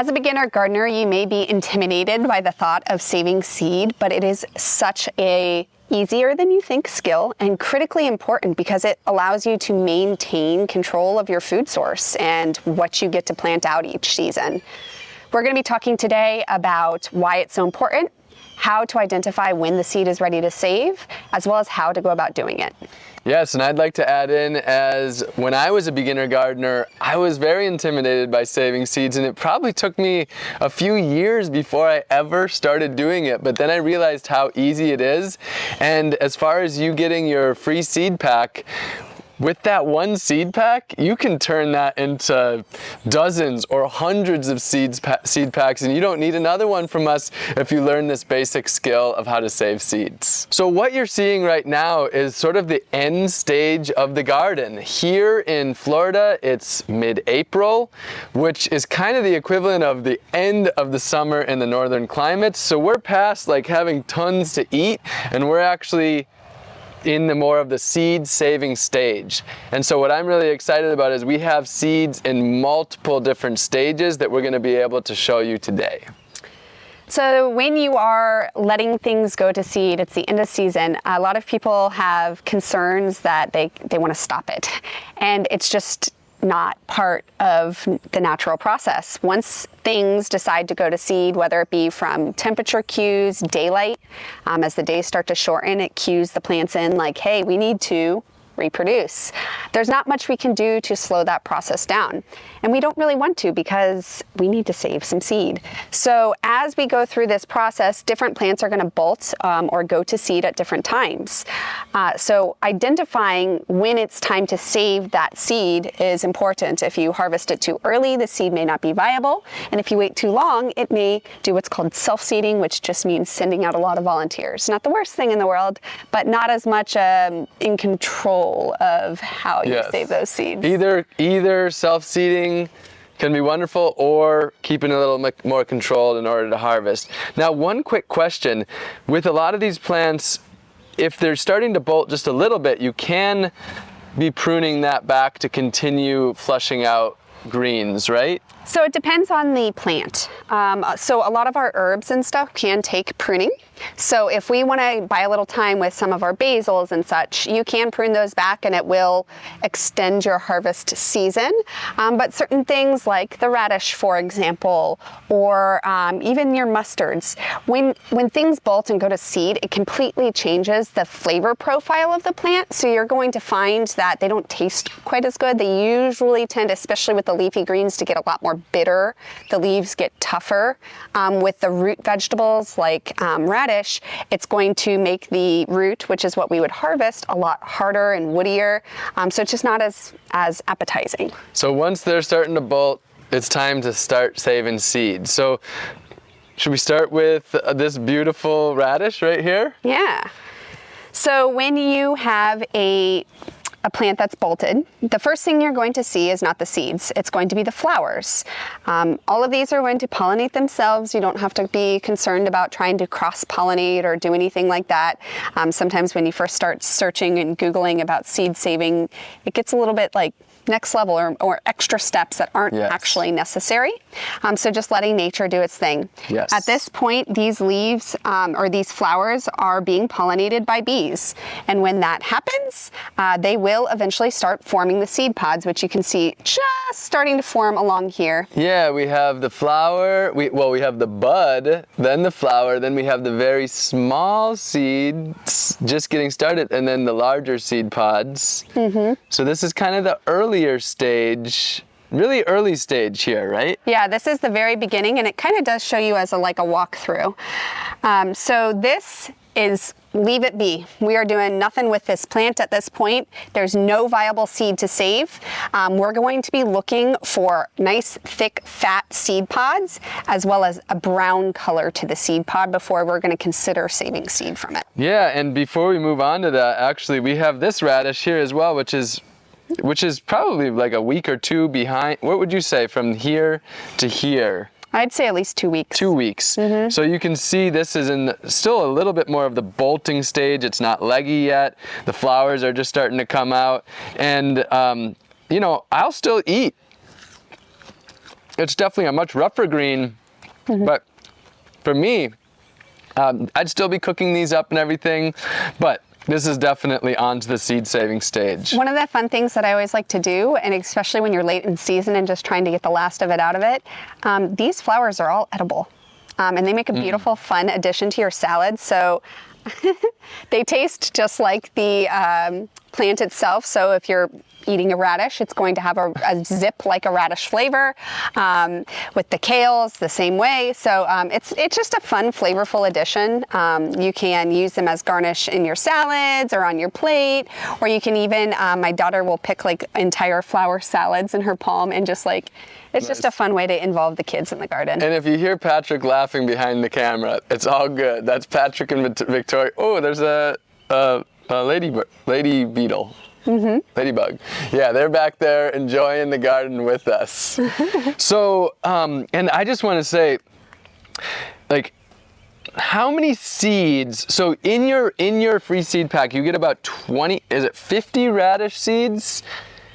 As a beginner gardener, you may be intimidated by the thought of saving seed, but it is such a easier than you think skill and critically important because it allows you to maintain control of your food source and what you get to plant out each season. We're going to be talking today about why it's so important, how to identify when the seed is ready to save, as well as how to go about doing it. Yes, and I'd like to add in as when I was a beginner gardener, I was very intimidated by saving seeds and it probably took me a few years before I ever started doing it. But then I realized how easy it is. And as far as you getting your free seed pack, with that one seed pack, you can turn that into dozens or hundreds of seeds pa seed packs and you don't need another one from us if you learn this basic skill of how to save seeds. So what you're seeing right now is sort of the end stage of the garden. Here in Florida, it's mid-April, which is kind of the equivalent of the end of the summer in the northern climates. So we're past like having tons to eat and we're actually in the more of the seed saving stage. And so what I'm really excited about is we have seeds in multiple different stages that we're gonna be able to show you today. So when you are letting things go to seed, it's the end of season, a lot of people have concerns that they, they wanna stop it. And it's just not part of the natural process. Once things decide to go to seed, whether it be from temperature cues, daylight, um, as the days start to shorten, it cues the plants in like, hey, we need to reproduce. There's not much we can do to slow that process down. And we don't really want to because we need to save some seed. So as we go through this process, different plants are gonna bolt um, or go to seed at different times. Uh, so identifying when it's time to save that seed is important. If you harvest it too early, the seed may not be viable. And if you wait too long, it may do what's called self-seeding, which just means sending out a lot of volunteers. Not the worst thing in the world, but not as much um, in control of how you yes. save those seeds. Either, either self-seeding can be wonderful or keeping a little more controlled in order to harvest. Now, one quick question. With a lot of these plants, if they're starting to bolt just a little bit, you can be pruning that back to continue flushing out greens, right? So it depends on the plant. Um, so a lot of our herbs and stuff can take pruning. So if we want to buy a little time with some of our basils and such, you can prune those back and it will extend your harvest season. Um, but certain things like the radish, for example, or um, even your mustards, when, when things bolt and go to seed, it completely changes the flavor profile of the plant. So you're going to find that they don't taste quite as good. They usually tend, especially with the leafy greens, to get a lot more bitter. The leaves get tougher. Um, with the root vegetables like um, it's going to make the root, which is what we would harvest, a lot harder and woodier. Um, so it's just not as, as appetizing. So once they're starting to bolt, it's time to start saving seed. So should we start with uh, this beautiful radish right here? Yeah. So when you have a a plant that's bolted, the first thing you're going to see is not the seeds, it's going to be the flowers. Um, all of these are going to pollinate themselves. You don't have to be concerned about trying to cross-pollinate or do anything like that. Um, sometimes when you first start searching and Googling about seed saving, it gets a little bit like next level or, or extra steps that aren't yes. actually necessary. Um, so just letting nature do its thing. Yes. At this point, these leaves um, or these flowers are being pollinated by bees. And when that happens, uh, they will eventually start forming the seed pods, which you can see just starting to form along here. Yeah, we have the flower, we, well, we have the bud, then the flower, then we have the very small seeds just getting started, and then the larger seed pods. Mm -hmm. So this is kind of the early earlier stage really early stage here, right? Yeah, this is the very beginning and it kind of does show you as a like a walkthrough. Um, so this is leave it be. We are doing nothing with this plant at this point. There's no viable seed to save. Um, we're going to be looking for nice, thick, fat seed pods, as well as a brown color to the seed pod before we're gonna consider saving seed from it. Yeah, and before we move on to that, actually, we have this radish here as well, which is which is probably like a week or two behind. What would you say from here to here? I'd say at least two weeks. Two weeks. Mm -hmm. So you can see this is in still a little bit more of the bolting stage. It's not leggy yet. The flowers are just starting to come out. And, um, you know, I'll still eat it's definitely a much rougher green, Mm-hmm. but for me, um, I'd still be cooking these up and everything, but this is definitely onto the seed saving stage. One of the fun things that I always like to do, and especially when you're late in season and just trying to get the last of it out of it, um, these flowers are all edible. Um, and they make a beautiful, fun addition to your salad. So they taste just like the um, plant itself. So if you're eating a radish, it's going to have a, a zip like a radish flavor. Um, with the kales, the same way. So um, it's it's just a fun, flavorful addition. Um, you can use them as garnish in your salads or on your plate, or you can even. Um, my daughter will pick like entire flower salads in her palm and just like. It's just a fun way to involve the kids in the garden. And if you hear Patrick laughing behind the camera, it's all good. That's Patrick and Victoria. Oh, there's a, a, a lady, lady beetle. Mm-hmm. Ladybug. Yeah, they're back there enjoying the garden with us. so, um, and I just want to say, like, how many seeds? So in your in your free seed pack, you get about 20. Is it 50 radish seeds?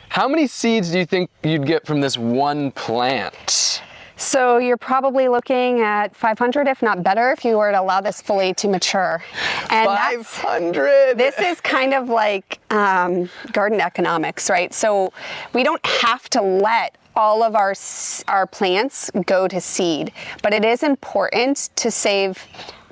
How many seeds do you think you'd get from this one plant? So you're probably looking at 500, if not better, if you were to allow this fully to mature. And that's, 500. this is kind of like um, garden economics, right? So we don't have to let all of our our plants go to seed, but it is important to save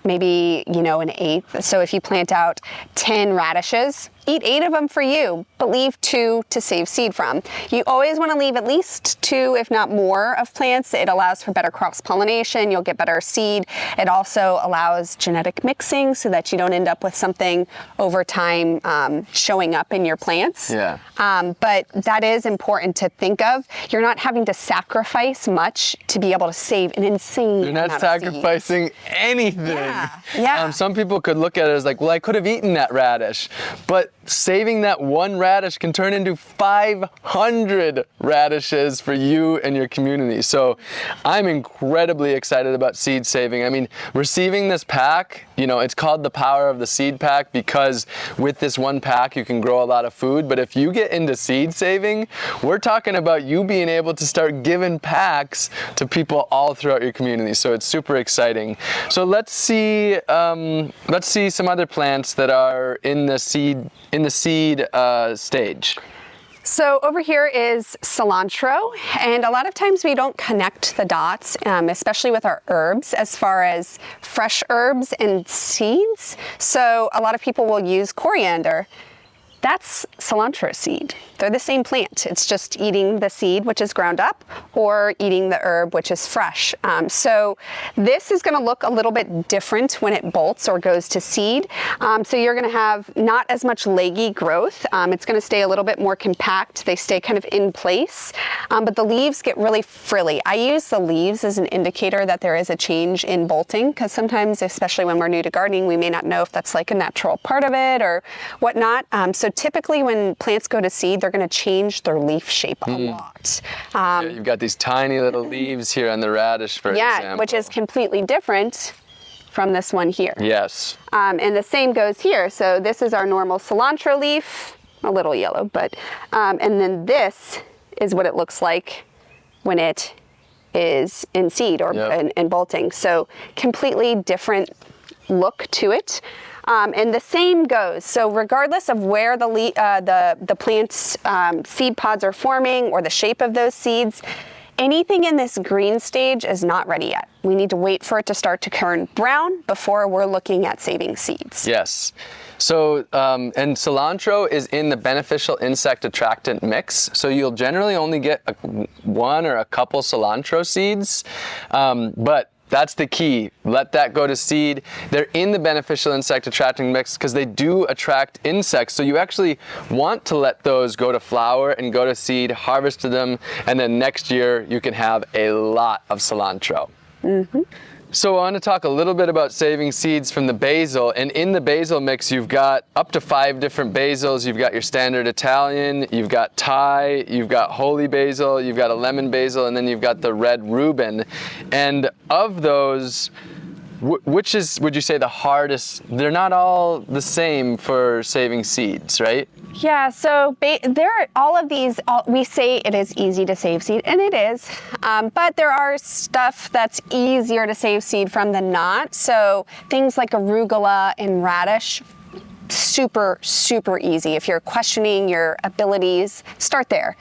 maybe you know an eighth. So if you plant out 10 radishes, eat eight of them for you, but leave two to save seed from. You always want to leave at least two, if not more, of plants. It allows for better cross pollination. You'll get better seed. It also allows genetic mixing so that you don't end up with something over time um, showing up in your plants. Yeah. Um, but that is important to think of. You're not having to sacrifice much to be able to save an insane You're not amount of seed. sacrificing anything. Yeah, yeah. Um, some people could look at it as like, well, I could have eaten that radish, but saving that one radish can turn into 500 radishes for you and your community. So I'm incredibly excited about seed saving. I mean, receiving this pack, you know, it's called the power of the seed pack because with this one pack, you can grow a lot of food. But if you get into seed saving, we're talking about you being able to start giving packs to people all throughout your community. So it's super exciting. So let's see, um, let's see some other plants that are in the seed in the seed uh, stage. So over here is cilantro, and a lot of times we don't connect the dots, um, especially with our herbs, as far as fresh herbs and seeds. So a lot of people will use coriander. That's cilantro seed. They're the same plant. It's just eating the seed, which is ground up, or eating the herb, which is fresh. Um, so this is going to look a little bit different when it bolts or goes to seed. Um, so you're going to have not as much leggy growth. Um, it's going to stay a little bit more compact. They stay kind of in place, um, but the leaves get really frilly. I use the leaves as an indicator that there is a change in bolting because sometimes, especially when we're new to gardening, we may not know if that's like a natural part of it or whatnot. Um, so typically when plants go to seed, they're going to change their leaf shape a lot. Um, Yeah, you've got these tiny little leaves here on the radish, for yeah, example. which is completely different from this one here. Yes. Um, and the same goes here. So this is our normal cilantro leaf, a little yellow, but, um, and then this is what it looks like when it is in seed or Yep. in, in bolting. So completely different look to it. Um, and the same goes. So regardless of where the uh, the the plant's um, seed pods are forming or the shape of those seeds, anything in this green stage is not ready yet. We need to wait for it to start to turn brown before we're looking at saving seeds. Yes. So, um, and cilantro is in the beneficial insect attractant mix. So you'll generally only get a, one or a couple cilantro seeds, um, but that's the key. Let that go to seed. They're in the beneficial insect attracting mix because they do attract insects. So you actually want to let those go to flower and go to seed, harvest them, and then next year you can have a lot of cilantro. Mm-hmm. So I want to talk a little bit about saving seeds from the basil. And in the basil mix, you've got up to five different basils. You've got your standard Italian, you've got Thai, you've got holy basil, you've got a lemon basil, and then you've got the red Rubin. And of those, which is, would you say, the hardest? They're not all the same for saving seeds, right? Yeah, so there are all of these, all, we say it is easy to save seed, and it is, um, but there are stuff that's easier to save seed from than not. So things like arugula and radish, super, super easy. If you're questioning your abilities, start there.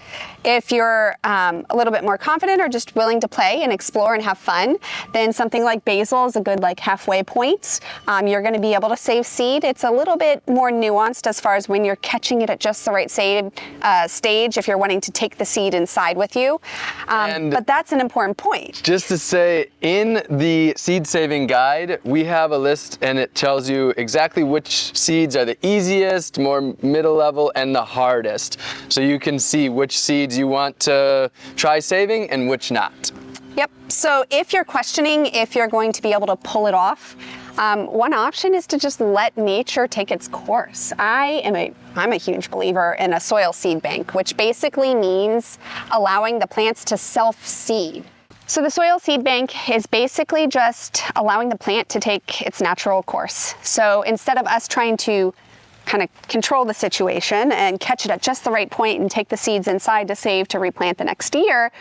If you're um, a little bit more confident or just willing to play and explore and have fun, then something like basil is a good like halfway point. Um, you're going to be able to save seed. It's a little bit more nuanced as far as when you're catching it at just the right save, uh, stage. If you're wanting to take the seed inside with you, um, but that's an important point. Just to say, in the seed saving guide, we have a list and it tells you exactly which seeds are the easiest, more middle level, and the hardest. So you can see which seeds you want to try saving and which not. Yep. So if you're questioning if you're going to be able to pull it off, um, one option is to just let nature take its course. I am a I'm a huge believer in a soil seed bank, which basically means allowing the plants to self-seed. So the soil seed bank is basically just allowing the plant to take its natural course. So instead of us trying to kind of control the situation and catch it at just the right point and take the seeds inside to save to replant the next year.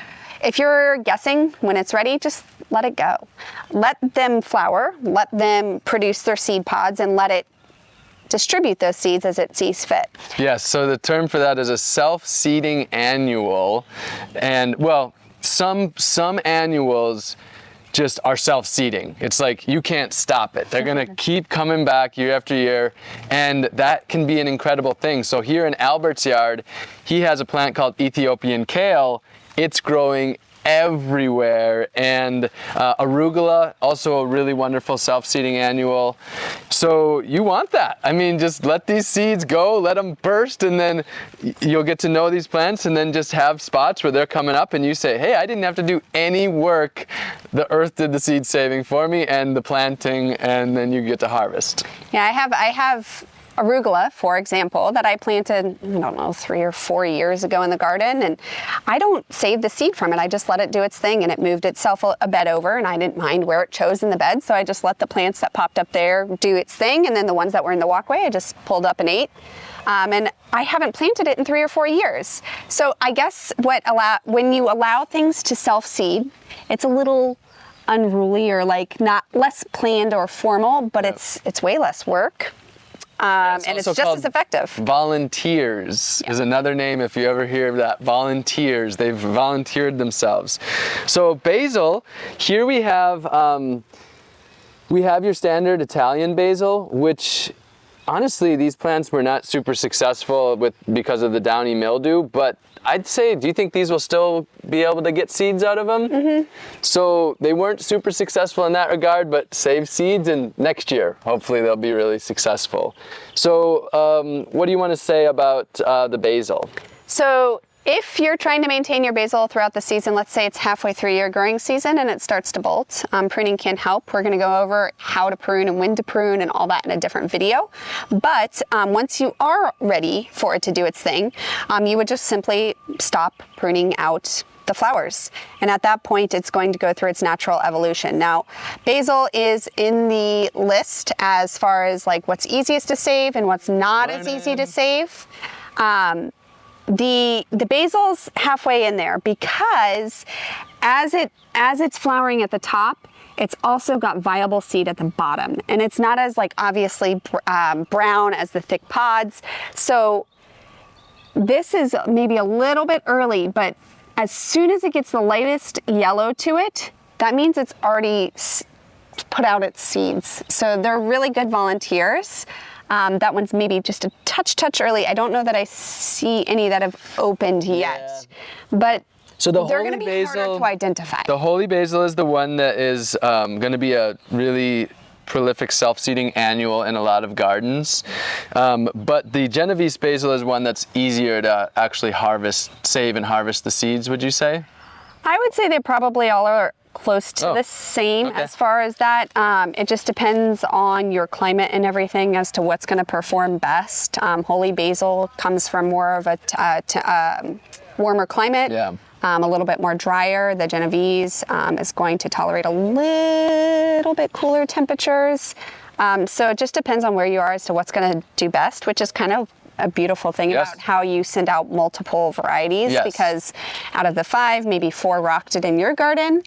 If you're guessing when it's ready, just let it go. Let them flower, let them produce their seed pods and let it distribute those seeds as it sees fit. Yes, so the term for that is a self-seeding annual. And well, some some annuals just are self-seeding. It's like you can't stop it. They're gonna keep coming back year after year, and that can be an incredible thing. So here in Albert's yard, he has a plant called Ethiopian kale. It's growing everywhere. And uh, arugula also a really wonderful self-seeding annual. So you want that. I mean just let these seeds go let them burst and then you'll get to know these plants and then just have spots where they're coming up and you say hey i didn't have to do any work. The earth did the seed saving for me and the planting and then you get to harvest. Yeah, I have I have arugula, for example, that I planted, I don't know, three or four years ago in the garden. And I don't save the seed from it. I just let it do its thing and it moved itself a, bed over and I didn't mind where it chose in the bed. So I just let the plants that popped up there do its thing. And then the ones that were in the walkway, I just pulled up and ate. Um, and I haven't planted it in three or four years. So I guess what allow when you allow things to self-seed, it's a little unruly or like not less planned or formal, but it's it's way less work. Um, It's and it's just as effective. Volunteers is another name if you ever hear that. Volunteers. They've volunteered themselves. So basil, here we have um, we have your standard Italian basil, which honestly these plants were not super successful with because of the downy mildew, but I'd say, do you think these will still be able to get seeds out of them? Mm-hmm. So they weren't super successful in that regard, but save seeds and next year, hopefully they'll be really successful. So um, what do you want to say about uh, the basil? So if you're trying to maintain your basil throughout the season, let's say it's halfway through your growing season and it starts to bolt, um, pruning can help. We're going to go over how to prune and when to prune and all that in a different video. But um, once you are ready for it to do its thing, um, you would just simply stop pruning out the flowers. And at that point, it's going to go through its natural evolution. Now, basil is in the list as far as like what's easiest to save and what's not as easy to save. Um, the the basil's halfway in there because as it as it's flowering at the top it's also got viable seed at the bottom and it's not as like obviously um, brown as the thick pods so this is maybe a little bit early but as soon as it gets the lightest yellow to it that means it's already put out its seeds. So they're really good volunteers. Um, that one's maybe just a touch, touch early. I don't know that I see any that have opened yet, but So the they're holy going to be basil, harder to identify. The holy basil is the one that is um, going to be a really prolific self-seeding annual in a lot of gardens. Um, but the Genovese basil is one that's easier to actually harvest, save and harvest the seeds, would you say? I would say they probably all are close to Oh, the same okay. as far as that. Um, it just depends on your climate and everything as to what's going to perform best. Um, holy basil comes from more of a t- uh, um, warmer climate. Yeah. um, a little bit more drier. The Genovese um, is going to tolerate a little bit cooler temperatures. Um, so it just depends on where you are as to what's going to do best, which is kind of a beautiful thing yes. about how you send out multiple varieties yes. because out of the five, maybe four rocked it in your garden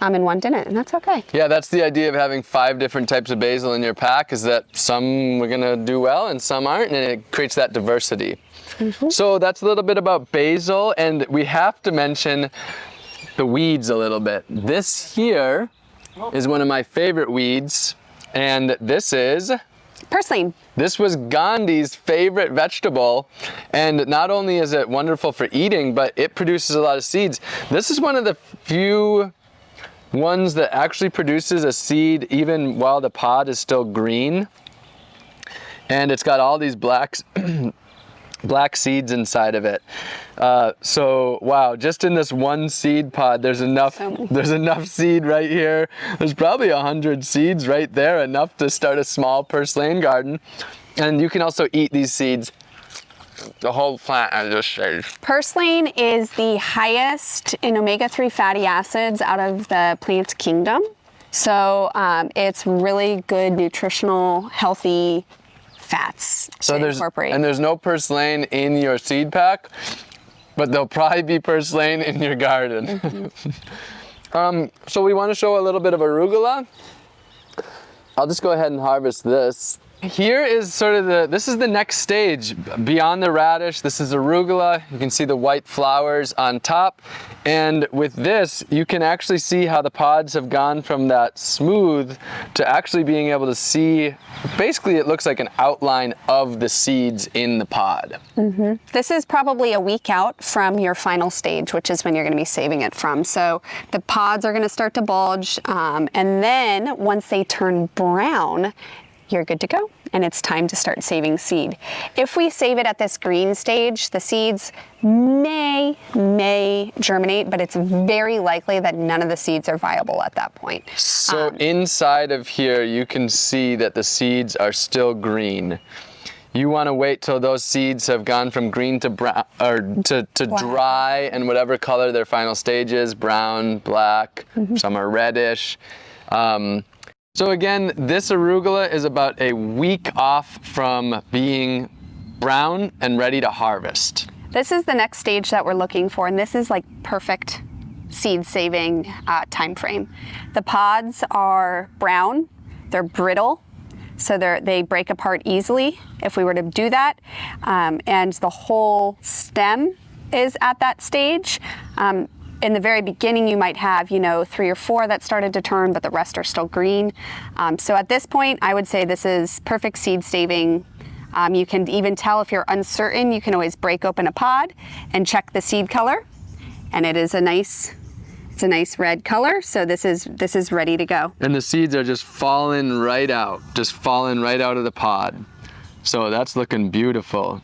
um, and one didn't, and that's okay. Yeah, that's the idea of having five different types of basil in your pack is that some are gonna do well and some aren't, and it creates that diversity. Mm -hmm. So that's a little bit about basil, and we have to mention the weeds a little bit. This here is one of my favorite weeds, and this is Purslane. This was Gandhi's favorite vegetable, and not only is it wonderful for eating, but it produces a lot of seeds. This is one of the few ones that actually produces a seed even while the pod is still green. And it's got all these blacks black seeds inside of it. Uh, so wow, just in this one seed pod, there's enough. So there's enough seed right here. There's probably a hundred seeds right there, enough to start a small purslane garden. And you can also eat these seeds. The whole plant I just shaved. Purslane is the highest in omega-3 fatty acids out of the plant kingdom. So um, it's really good, nutritional, healthy fats so there's, incorporate. And there's no purslane in your seed pack, but there'll probably be purslane in your garden. Mm -hmm. um, so we want to show a little bit of arugula. I'll just go ahead and harvest this. Here is sort of the, this is the next stage. Beyond the radish, this is arugula. You can see the white flowers on top. And with this, you can actually see how the pods have gone from that smooth to actually being able to see, basically it looks like an outline of the seeds in the pod. Mm -hmm. This is probably a week out from your final stage, which is when you're gonna be saving it from. So the pods are gonna start to bulge. Um, and then once they turn brown, you're good to go and it's time to start saving seed. If we save it at this green stage, the seeds may, may germinate, but it's very likely that none of the seeds are viable at that point. So um, inside of here, you can see that the seeds are still green. You want to wait till those seeds have gone from green to brown or to, to dry and whatever color their final stage is, brown, black, mm -hmm. some are reddish. Um, so again, this arugula is about a week off from being brown and ready to harvest. This is the next stage that we're looking for, and this is like perfect seed saving uh, time frame. The pods are brown, they're brittle, so they they break apart easily if we were to do that, um, and the whole stem is at that stage. Um, in the very beginning, you might have, you know, three or four that started to turn, but the rest are still green. Um, so at this point, I would say this is perfect seed saving. Um, you can even tell if you're uncertain, you can always break open a pod and check the seed color. And it is a nice, it's a nice red color. So this is, this is ready to go. And the seeds are just falling right out, just falling right out of the pod. So that's looking beautiful.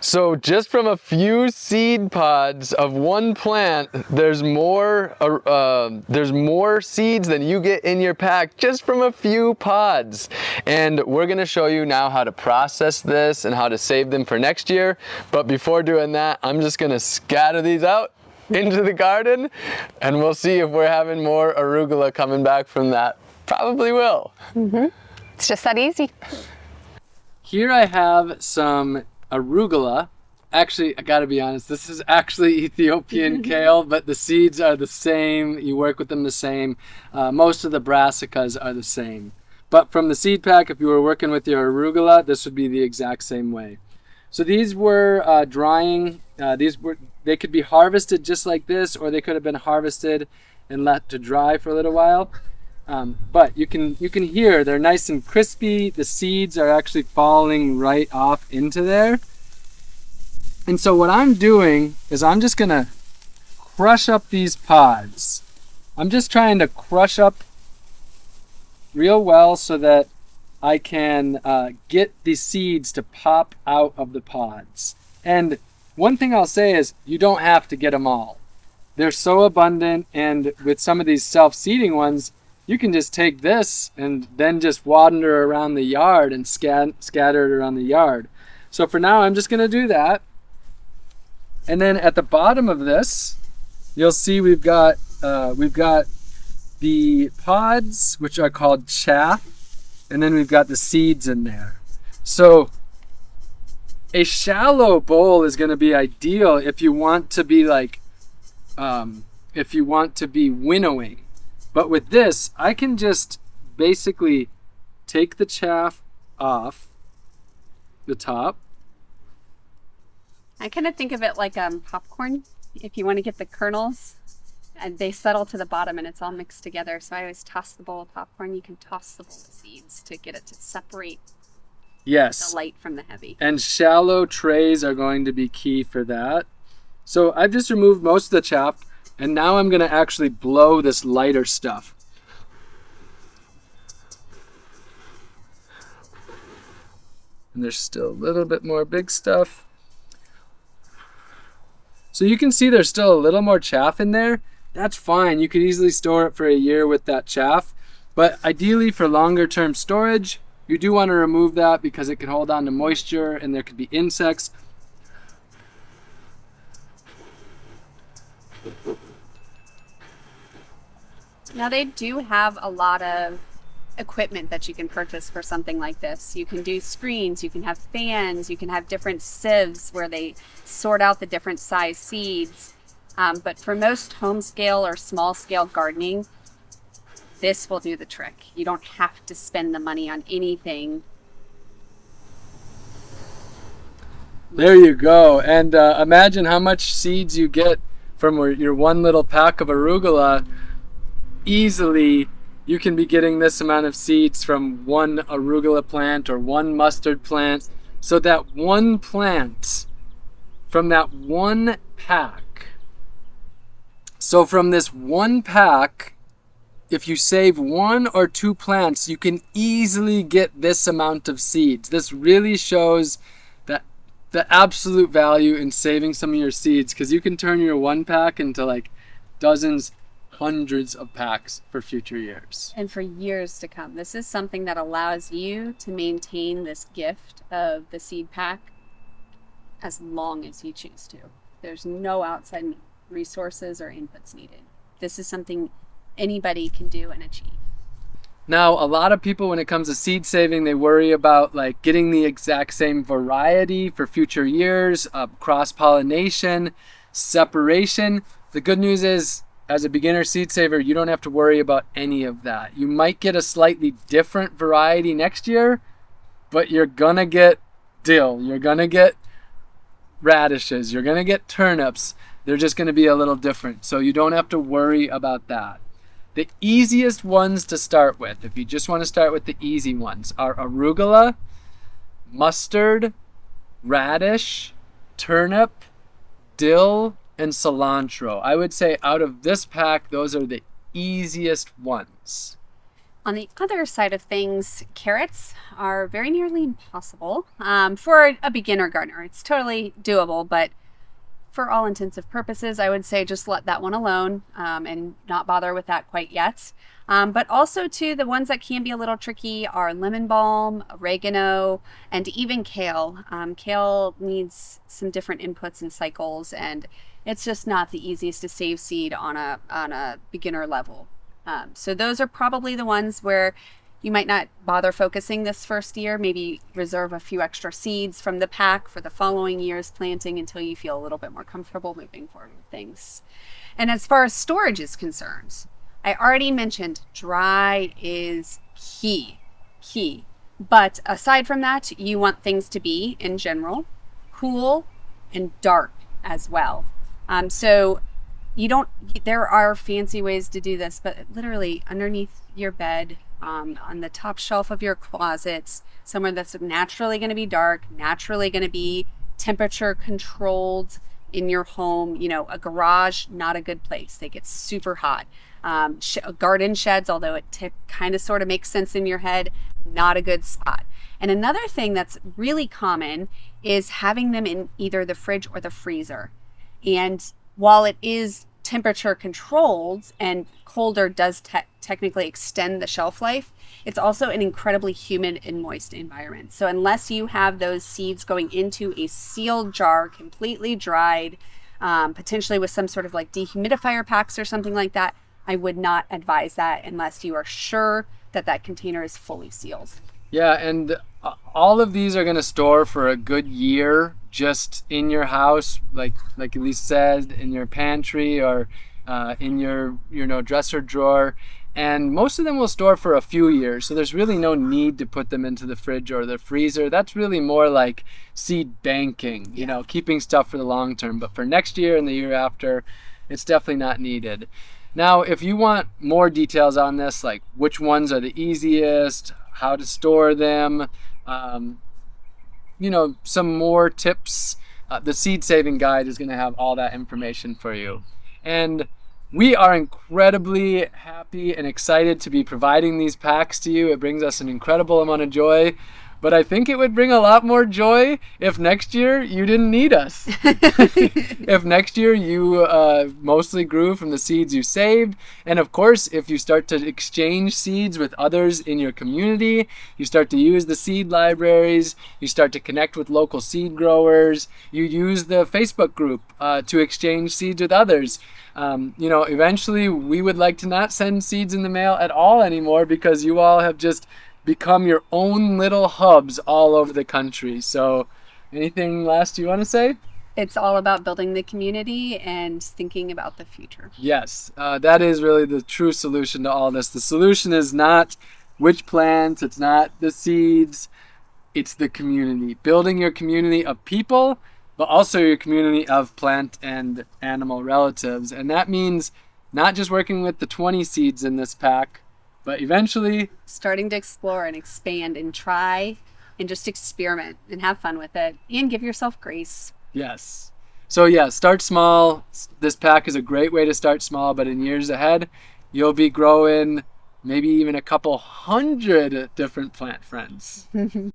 So just from a few seed pods of one plant, there's more, uh, uh, there's more seeds than you get in your pack just from a few pods. And we're gonna show you now how to process this and how to save them for next year. But before doing that, I'm just gonna scatter these out into the garden and we'll see if we're having more arugula coming back from that. Probably will. Mm -hmm. It's just that easy. Here I have some arugula. Actually, I gotta be honest, this is actually Ethiopian kale, but the seeds are the same. You work with them the same. Uh, most of the brassicas are the same. But from the seed pack, if you were working with your arugula, this would be the exact same way. So these were uh, drying. Uh, these were they could be harvested just like this, or they could have been harvested and let to dry for a little while. Um, but you can you can hear they're nice and crispy. The seeds are actually falling right off into there. And so what I'm doing is I'm just gonna crush up these pods. I'm just trying to crush up real well so that I can uh, get the seeds to pop out of the pods. And one thing I'll say is you don't have to get them all. They're so abundant and with some of these self-seeding ones, you can just take this and then just wander around the yard and scat scatter it around the yard. So for now, I'm just gonna do that. And then at the bottom of this, you'll see we've got uh, we've got the pods, which are called chaff, and then we've got the seeds in there. So a shallow bowl is going to be ideal if you want to be like, um, if you want to be winnowing. But with this, I can just basically take the chaff off the top. I kind of think of it like um, popcorn. If you want to get the kernels, and they settle to the bottom and it's all mixed together. So I always toss the bowl of popcorn. You can toss the bowl of seeds to get it to separate Yes. the light from the heavy. And shallow trays are going to be key for that. So I've just removed most of the chaff and now I'm gonna actually blow this lighter stuff. And there's still a little bit more big stuff. So you can see there's still a little more chaff in there. That's fine. You could easily store it for a year with that chaff. But ideally for longer term storage, you do want to remove that because it can hold on to moisture and there could be insects. Now they do have a lot of equipment that you can purchase for something like this. You can do screens, you can have fans, you can have different sieves where they sort out the different size seeds. Um, but for most home scale or small scale gardening, this will do the trick. You don't have to spend the money on anything. There you go. And uh, imagine how much seeds you get from your one little pack of arugula. Easily, you can be getting this amount of seeds from one arugula plant or one mustard plant. So that one plant from that one pack. So from this one pack, if you save one or two plants, you can easily get this amount of seeds. This really shows that the absolute value in saving some of your seeds because you can turn your one pack into like dozens, hundreds of packs for future years. And for years to come. This is something that allows you to maintain this gift of the seed pack as long as you choose to. There's no outside resources or inputs needed. This is something anybody can do and achieve. Now, a lot of people, when it comes to seed saving, they worry about like getting the exact same variety for future years, uh, cross pollination, separation. The good news is, as a beginner seed saver, you don't have to worry about any of that. You might get a slightly different variety next year, but you're gonna get dill, you're gonna get radishes, you're gonna get turnips. They're just gonna be a little different. So you don't have to worry about that. The easiest ones to start with, if you just want to start with the easy ones, are arugula, mustard, radish, turnip, dill, and cilantro. I would say out of this pack, those are the easiest ones. On the other side of things, carrots are very nearly impossible um, for a beginner gardener. It's totally doable, but for all intensive purposes, I would say just let that one alone um, and not bother with that quite yet. Um, but also too, the ones that can be a little tricky are lemon balm, oregano, and even kale. Um, kale needs some different inputs and cycles, and it's just not the easiest to save seed on a on a beginner level. Um, so those are probably the ones where you might not bother focusing this first year, maybe reserve a few extra seeds from the pack for the following year's planting until you feel a little bit more comfortable moving forward with things. And as far as storage is concerned, I already mentioned dry is key, key. But aside from that, you want things to be, in general, cool and dark as well. Um, so you don't, there are fancy ways to do this, but literally underneath your bed, um, on the top shelf of your closets, somewhere that's naturally going to be dark, naturally going to be temperature controlled in your home. You know, a garage, not a good place. They get super hot. Um, sh garden sheds, although it kind of sort of makes sense in your head, not a good spot. And another thing that's really common is having them in either the fridge or the freezer. And while it is temperature controlled and colder does te technically extend the shelf life, it's also an incredibly humid and moist environment. So unless you have those seeds going into a sealed jar, completely dried, um, potentially with some sort of like dehumidifier packs or something like that, I would not advise that unless you are sure that that container is fully sealed. Yeah, and uh, all of these are going to store for a good year just in your house, like like Elise said, in your pantry or uh, in your you know dresser drawer. And most of them will store for a few years, so there's really no need to put them into the fridge or the freezer. That's really more like seed banking, you know, keeping stuff for the long term. But for next year and the year after, it's definitely not needed. Now, if you want more details on this, like which ones are the easiest, how to store them, um, you know, some more tips, uh, the seed saving guide is going to have all that information for you. And we are incredibly happy and excited to be providing these packs to you. It brings us an incredible amount of joy. But I think it would bring a lot more joy if next year you didn't need us. if next year you uh, mostly grew from the seeds you saved. And of course, if you start to exchange seeds with others in your community, you start to use the seed libraries, you start to connect with local seed growers, you use the Facebook group uh, to exchange seeds with others. Um, you know, eventually we would like to not send seeds in the mail at all anymore because you all have just become your own little hubs all over the country. So, anything last you want to say? It's all about building the community and thinking about the future. Yes, uh, that is really the true solution to all this. The solution is not which plants, it's not the seeds, it's the community. Building your community of people, but also your community of plant and animal relatives. And that means not just working with the 20 seeds in this pack, but eventually starting to explore and expand and try and just experiment and have fun with it and give yourself grace. Yes. So yeah, start small. This pack is a great way to start small, but in years ahead, you'll be growing maybe even a couple hundred different plant friends.